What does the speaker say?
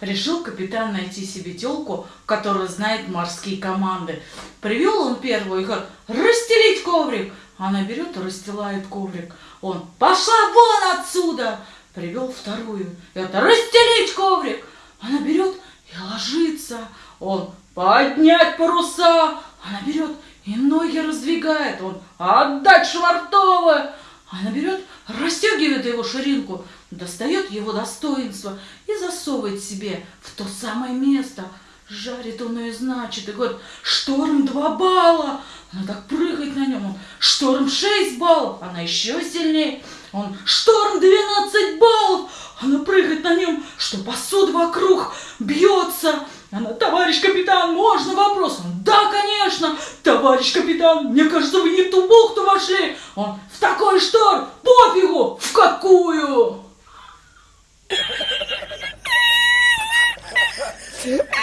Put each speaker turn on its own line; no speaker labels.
Решил капитан найти себе телку, которая знает морские команды. Привел он первую и говорит, расстелить коврик. Она берет и расстилает коврик. Он, пошла вон отсюда. Привел вторую. Это расстелить коврик. Она берет и ложится. Он, поднять паруса. Она берет и ноги раздвигает. Он, отдать швартовы. Она берет, расстегивает его ширинку, достает его достоинство и засовывает себе в то самое место. Жарит он ее, значит, и говорит, шторм два балла. Она так прыгает на нем. Он, шторм 6 баллов, она еще сильнее. Он, шторм 12 баллов, она прыгает на нем, что посуда вокруг бьется. Она, товарищ капитан, можно вопрос? Он, да, конечно, конечно, товарищ капитан, мне кажется, вы не ту бухту вошли. Он, в такой шторм, пофигу, в какую? Ha ha ha!